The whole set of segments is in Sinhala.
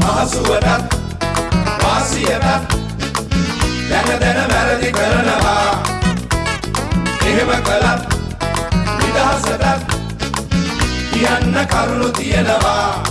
පහසුවටත් වාසියටත් දැන දැන වැරදි කරනවා. එහෙම කළත් නිදහසටත් කියන්න කරුණු තියෙනවා.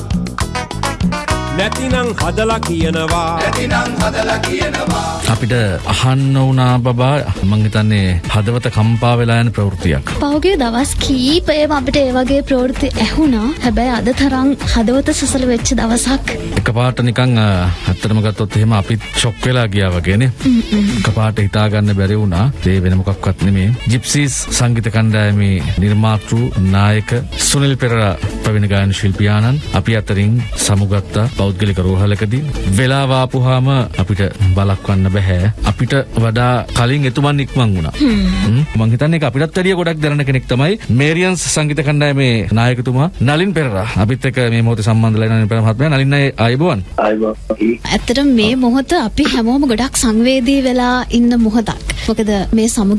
නැතිනං හදලා කියනවා. නැතිනම් හදලා කියනවා අපිට අහන්න වුණා බබා මං හිතන්නේ හදවත කම්පා වෙලා යන ප්‍රවෘත්තියක්. පෞගේ දවස් කීපයම අපිට ඒ වගේ ප්‍රවෘත්ති ඇහුණා හැබැයි අද තරම් හදවත සසල වෙච්ච දවසක් එකපාරට නිකන් ඇත්තටම ගත්තොත් එහෙම අපිත් ෂොක් වෙලා ගියා වගේනේ. එකපාරට හිතාගන්න බැරි වුණා. ඒ වෙන මොකක්වත් නෙමේ. ජිප්සීස් සංගීත කණ්ඩායමේ නිර්මාතෘ නායක සුනිල් පෙරේරා ප්‍රවීණ ගායන ශිල්පියාණන් අපි අතරින් සමුගත්තා පෞද්ගලික රෝහලකදී වෙලාව ආපුහාම අපිට බලක්වන්න බැහැ. අපිට වඩා කලින් එතුමන් ඉක්මන් වුණා. මං හිතන්නේ අපිටත් වැඩිය ගොඩක් දැනන කෙනෙක් තමයි මේරියන්ස් සංගීත කණ්ඩායමේ නායකතුමා නලින් පෙරේරා. අපිත් එක්ක මේ මොහොතේ සම්බන්ධ වෙලා ඉන්න නලින් පෙරේරා මහත්මයා නලින් අය ආයුබෝවන්. අයිබෝයි ඇත්තට මේ මොහොත අපි හැමෝම ගොඩක් සංවේදී වෙලා ඉන්න මොහොතක් මොකද මේ සමු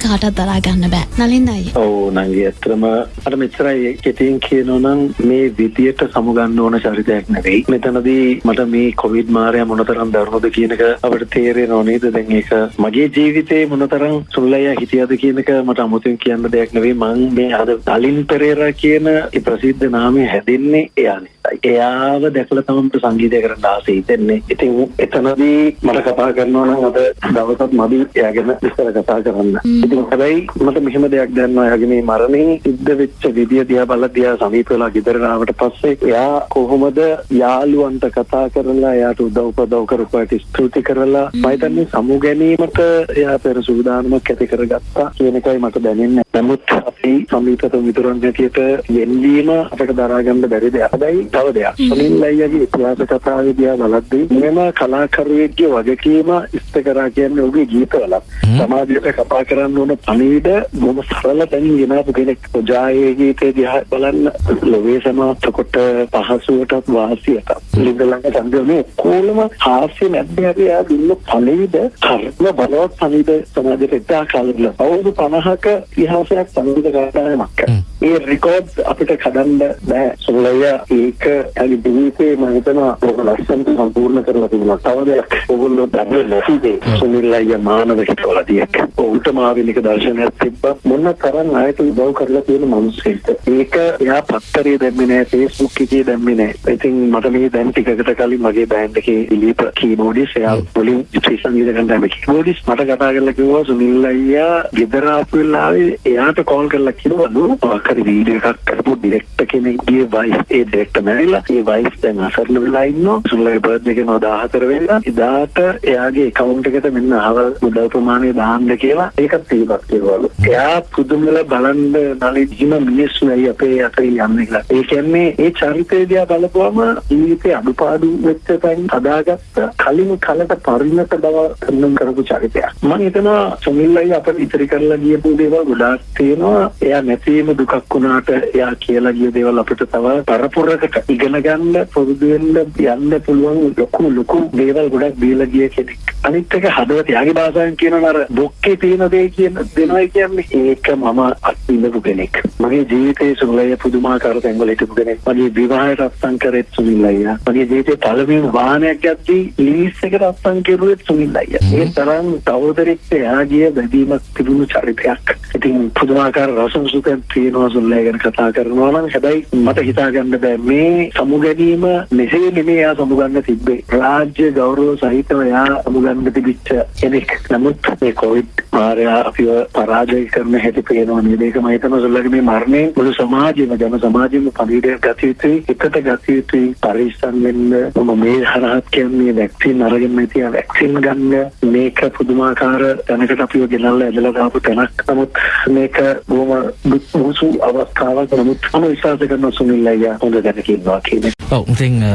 අපි කාටත් දරා ගන්න බෑ. නලින් අයි ඔව් නංගි. ඇත්තටම අර මෙච්චරයි කෙටියෙන් කියනවනම් මේ විදියට සමුගන්න ඕන චරිතයක් නෙවෙයි. මෙතනදී මට මේ කොවිඩ් මාරය මොනතරම් දරුණුද කියන එක අපිට තේරෙනව නේද? දැන් ඒක මගේ ජීවිතේ මොනතරම් සුල්ලయ్య හිටියද කියන එක මට අමුතුවෙන් කියන්න දෙයක් නෙවෙයි. මං මේ අද නලින් පෙරේරා කියන ප්‍රසිද්ධ නාමය හැදෙන්නේ එයා නිසායි එයාව දැකලා තමයි මට සංගීතය කරන්න ආසයි. හිතෙන්නේ ඉතින් එතනදී මට කතා කරනවා නම් අද දවසත් මදි එයා ගැන විස්තර කතා කරන්න. ඉතින් හැබැයි මට මෙහෙම දෙයක් දැනනවා එයාගේ මේ මරණයෙන් සිද්ධ වෙච්ච විදිය දිහා බලලා දිහා සමීප වෙලා ගෙදර ආවට පස්සේ එයා කොහොමද යාළුවන්ට කතා කරලා එයාට උදව් උපදව් කරපුවාට ස්තුති කරලා මම හිතන්නේ සමු ගැනීමට එයා පෙර සූදානමක් ඇති කරගත්තා කියන එකයි මට දැනෙන්නේ. නමුත් අපි සමීපත මිතුරන් හැටියට යෙන්වීම අපිට දරා ගන්න බැරි දෙයක්. හැබැයි තව දෙයක්. සුනිල් අයියාගේ ඉතිහාස කතාවේ දිහා බලද්දී මෙම කලාකරුවෙක්ගේ වගකීම ඉෂ්ට කරා කියන්නේ ඔහුගේ ගීතවල සමාජයට කතා කරන්න ඕන පණිවිඩ බොහොම සරල තැනින් ගෙනාපු කෙනෙක්. ඔජායේ ගීතේ දිහා බලන්න ලෝවේ සමාප්ත කොට පහසුවටත් වාසියටත් ලිඳලඟ සම්බන්ධනේ කොළම හාස්‍ය නැද්ද අපි ආ දුන්න පණිවිඩ කර්ම බලවත් පණිවිඩ සමාජයට එදා කාලෙල අවුරුදු 50ක ඉතිහාසයක් පණිවිඩ ගාතාවක්. ඒ රෙකෝඩ් අපිට කඩන්න බෑ. සොල්ලය ඒක ජීවිතේ මම හිතනවා ඔබ ලස්සනට සම්පූර්ණ කරලා තිබුණා. තව දෙයක් ඕගොල්ලෝ දන්නේ නැති දේ. සුනිල් අයියා මානව හිතවලදීක්. ඔහුට මාවිනික දර්ශනයක් තිබ්බා. මොන තරම් ආයත උදව් කරලා තියෙන මිනිස්සෙක්ද. ඒක එයා පත්තරේ දැම්මේ නැහැ, Facebook එකේ දැම්මේ නැහැ. ඉතින් මට මේ දැන් ටිකකට කලින් මගේ බෑන්ඩ් එකේ දිලීප් කීබෝඩිස් එයා මුලින් ශ්‍රී සංගීත කණ්ඩායමේ කීබෝඩිස් මට කතා කරලා කිව්වා සුනිල් අයියා ගෙදර ආපු වෙලාවේ එයාට කෝල් කරලා කිව්වලු මොකක්hari වීඩියෝ එකක් කරපු ඩිරෙක්ටර් කෙනෙක්ගේ වයිෆ් ඒ ඩිරෙක්ටර් මැරිලා ඒ වයිෆ් දැන් අසරණ වෙලා ඉන්නවා සුනිල්ගේ බර්ත්ඩේ එක 14 වෙනිදා එදාට එයාගේ account එකට මෙන්න අහවල් මුදල් ප්‍රමාණය දාන්න කියලා ඒකත් පිළිපත් කිව්වලු එයා පුදුමල බලන්න නලින්ම මිනිස්සු ඇයි අපේ අතරින් යන්නේ කියලා. ඒ කියන්නේ ඒ චරිතය දිහා බලපුවම ජීවිතේ අඩුපාඩු වෙච්ච තැන් හදාගත්ත කලින් කලට පරිණත බව පෙන්වන්න කරපු චරිතයක්. මම හිතනවා සුනිල්ලයි අපිට ඉතිරි කරලා ගියපු දේවල් ගොඩාක් තියෙනවා. එයා නැතිවීම දුකක් වුණාට එයා කියලා ගිය දේවල් අපිට තව පරපුරකට ඉගෙන ගන්න පුරුදු වෙන්න යන්න පුළුවන් ලොකු ලොකු දේවල් ගොඩක් දීලා ගිය කෙනෙක්. අනිත් එක හදවත යාගේ භාෂාවෙන් කියනවා අර බොක්කේ තියෙන දේ කියන දෙනවා කියන්නේ ඒක මම අත්විඳපු කෙනෙක්. මගේ ජීවිතයේ සුනිල්ලයි පුදුමාකාර තැන්වල හිටපු කෙනෙක්. මගේ විවාහයට අත්සන් කරෙත් සුනිල්ලයි මගේ ජීවිතේ පළවෙනි වාහනයක් ගත්තී ලීස් එකට අත්සන් කෙරුවෙත් සුනිල්ලයි ඒ තරම් සහෝදරෙක්ට එයාගේ බැඳීමක් තිබුණු චරිතයක්. ඉතින් පුදුමාකාර සුඛයක් තියෙනවා සුනිල්ලයි ගැන කතා කරනවා නම් හැබැයි මට හිතා ගන්න බෑ. මේ සමු ගැනීම මෙසේ නෙමෙයි එයා සමුගන්න තිබ්බේ. රාජ්‍ය ගෞරව සහිතව එයා සමුගන්න තිබිච්ච කෙනෙක් නමුත් මේ කොවිඩ් මාරය අපිව පරාජය කරන හැටි පේනවා නේද? ඒක මම හිතනවා සුල්ලගේ මේ මරණයෙන් මුළු සමාජෙම ජන සමාජෙම පණිවිඩයක් ගත යුතුයි එකට ගත යුතුයි පරිස්සම් වෙන්න. මම මේ හරහත් කියන්නේ වැක්සින් අරගෙන තියා වැක්සින් ගන්න. මේක පුදුමාකාර තැනකට අපිව ගෙනල්ලා ඇදලා දාපු තැනක්. නමුත් මේක බොහොම දුක්ඛ අවස්ථාවක්. නමුත් මම විශ්වාස කරනවා සුනිල් අයියා හොඳ දැනක ඉන්නවා කියන්නේ ඔව් ඉතින් අ,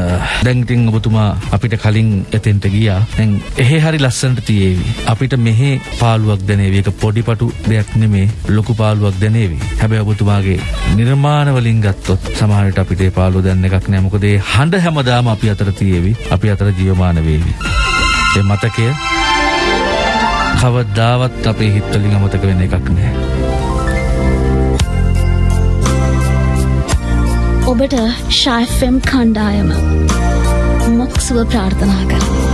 දැන් ඉතින් ඔබතුමා අපිට කලින් එතෙන්ට ගියා. දැන් එහෙ හරි ලස්සනට තියේවි. අපිට මෙහෙ පාළුවක් දැනේවි. ඒක පොඩිපටු දෙයක් නෙමේ. ලොකු පාළුවක් දැනේවි. හැබැයි ඔබතුමාගේ නිර්මාණ වලින් ගත්තොත් සමහර විට අපිට ඒ පාළුව දැනන එකක් නෑ. මොකද ඒ හඬ හැමදාම අපි අතර තියේවි. අපි අතර ජීවමාන වේවි. ඒ මතකය කවදාවත් අපේ හිත්වලින් අමතක වෙන එකක් නෑ. ඔබට ශයිෆම් කණ්ඩායම සුව ප්‍රාර්ථනා කරනවා.